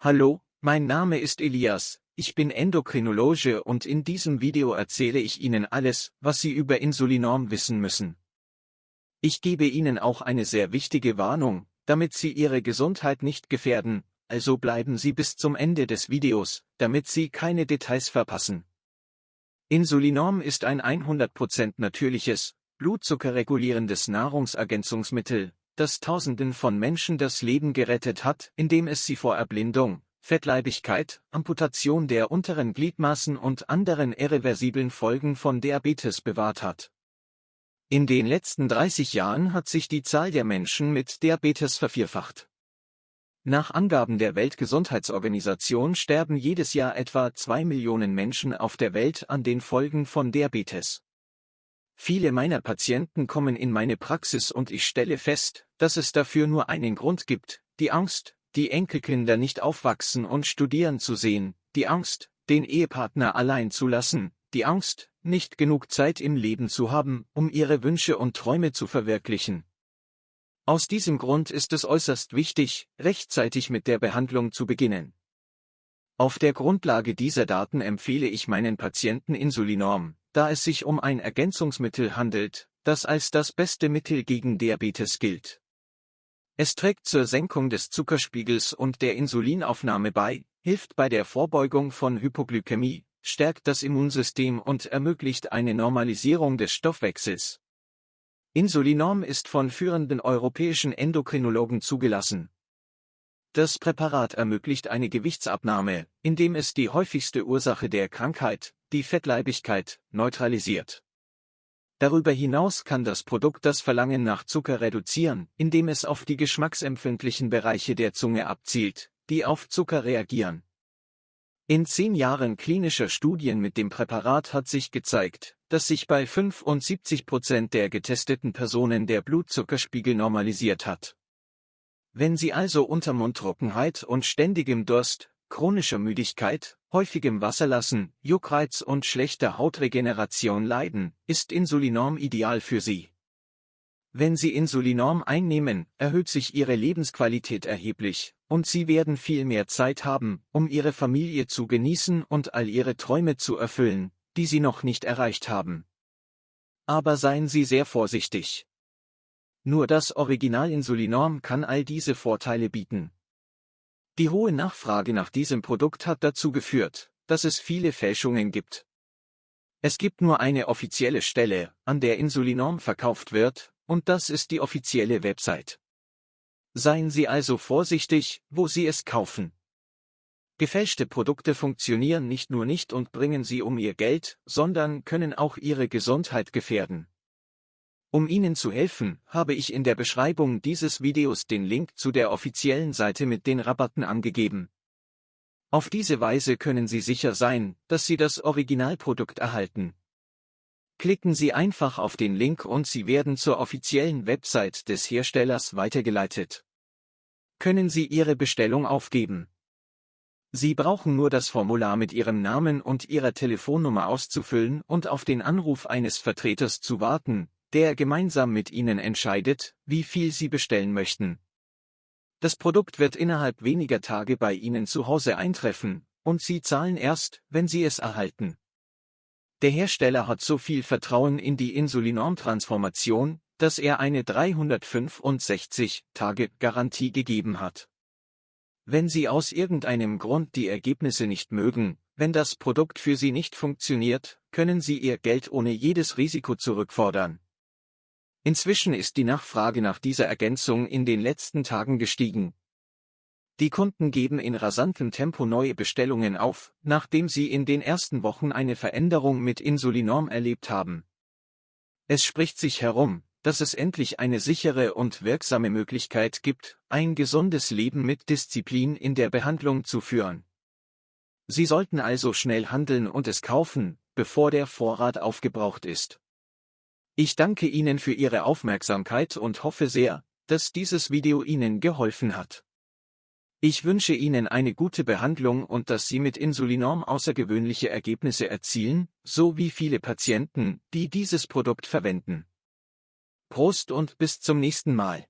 Hallo, mein Name ist Elias, ich bin Endokrinologe und in diesem Video erzähle ich Ihnen alles, was Sie über Insulinorm wissen müssen. Ich gebe Ihnen auch eine sehr wichtige Warnung, damit Sie Ihre Gesundheit nicht gefährden, also bleiben Sie bis zum Ende des Videos, damit Sie keine Details verpassen. Insulinorm ist ein 100% natürliches, blutzuckerregulierendes Nahrungsergänzungsmittel, das Tausenden von Menschen das Leben gerettet hat, indem es sie vor Erblindung, Fettleibigkeit, Amputation der unteren Gliedmaßen und anderen irreversiblen Folgen von Diabetes bewahrt hat. In den letzten 30 Jahren hat sich die Zahl der Menschen mit Diabetes vervierfacht. Nach Angaben der Weltgesundheitsorganisation sterben jedes Jahr etwa zwei Millionen Menschen auf der Welt an den Folgen von Diabetes. Viele meiner Patienten kommen in meine Praxis und ich stelle fest, dass es dafür nur einen Grund gibt, die Angst, die Enkelkinder nicht aufwachsen und studieren zu sehen, die Angst, den Ehepartner allein zu lassen, die Angst, nicht genug Zeit im Leben zu haben, um ihre Wünsche und Träume zu verwirklichen. Aus diesem Grund ist es äußerst wichtig, rechtzeitig mit der Behandlung zu beginnen. Auf der Grundlage dieser Daten empfehle ich meinen Patienten Insulinorm, da es sich um ein Ergänzungsmittel handelt, das als das beste Mittel gegen Diabetes gilt. Es trägt zur Senkung des Zuckerspiegels und der Insulinaufnahme bei, hilft bei der Vorbeugung von Hypoglykämie, stärkt das Immunsystem und ermöglicht eine Normalisierung des Stoffwechsels. Insulinorm ist von führenden europäischen Endokrinologen zugelassen. Das Präparat ermöglicht eine Gewichtsabnahme, indem es die häufigste Ursache der Krankheit, die Fettleibigkeit, neutralisiert. Darüber hinaus kann das Produkt das Verlangen nach Zucker reduzieren, indem es auf die geschmacksempfindlichen Bereiche der Zunge abzielt, die auf Zucker reagieren. In zehn Jahren klinischer Studien mit dem Präparat hat sich gezeigt, dass sich bei 75 Prozent der getesteten Personen der Blutzuckerspiegel normalisiert hat. Wenn Sie also unter Mundtrockenheit und ständigem Durst, chronischer Müdigkeit, häufigem Wasserlassen, Juckreiz und schlechter Hautregeneration leiden, ist Insulinorm ideal für Sie. Wenn Sie Insulinorm einnehmen, erhöht sich Ihre Lebensqualität erheblich, und Sie werden viel mehr Zeit haben, um Ihre Familie zu genießen und all Ihre Träume zu erfüllen, die Sie noch nicht erreicht haben. Aber seien Sie sehr vorsichtig. Nur das Original Insulinorm kann all diese Vorteile bieten. Die hohe Nachfrage nach diesem Produkt hat dazu geführt, dass es viele Fälschungen gibt. Es gibt nur eine offizielle Stelle, an der Insulinorm verkauft wird, und das ist die offizielle Website. Seien Sie also vorsichtig, wo Sie es kaufen. Gefälschte Produkte funktionieren nicht nur nicht und bringen Sie um Ihr Geld, sondern können auch Ihre Gesundheit gefährden. Um Ihnen zu helfen, habe ich in der Beschreibung dieses Videos den Link zu der offiziellen Seite mit den Rabatten angegeben. Auf diese Weise können Sie sicher sein, dass Sie das Originalprodukt erhalten. Klicken Sie einfach auf den Link und Sie werden zur offiziellen Website des Herstellers weitergeleitet. Können Sie Ihre Bestellung aufgeben. Sie brauchen nur das Formular mit Ihrem Namen und Ihrer Telefonnummer auszufüllen und auf den Anruf eines Vertreters zu warten, der gemeinsam mit Ihnen entscheidet, wie viel Sie bestellen möchten. Das Produkt wird innerhalb weniger Tage bei Ihnen zu Hause eintreffen, und Sie zahlen erst, wenn Sie es erhalten. Der Hersteller hat so viel Vertrauen in die Insulinorm-Transformation, dass er eine 365-Tage-Garantie gegeben hat. Wenn Sie aus irgendeinem Grund die Ergebnisse nicht mögen, wenn das Produkt für Sie nicht funktioniert, können Sie Ihr Geld ohne jedes Risiko zurückfordern. Inzwischen ist die Nachfrage nach dieser Ergänzung in den letzten Tagen gestiegen. Die Kunden geben in rasantem Tempo neue Bestellungen auf, nachdem sie in den ersten Wochen eine Veränderung mit Insulinorm erlebt haben. Es spricht sich herum, dass es endlich eine sichere und wirksame Möglichkeit gibt, ein gesundes Leben mit Disziplin in der Behandlung zu führen. Sie sollten also schnell handeln und es kaufen, bevor der Vorrat aufgebraucht ist. Ich danke Ihnen für Ihre Aufmerksamkeit und hoffe sehr, dass dieses Video Ihnen geholfen hat. Ich wünsche Ihnen eine gute Behandlung und dass Sie mit Insulinorm außergewöhnliche Ergebnisse erzielen, so wie viele Patienten, die dieses Produkt verwenden. Prost und bis zum nächsten Mal.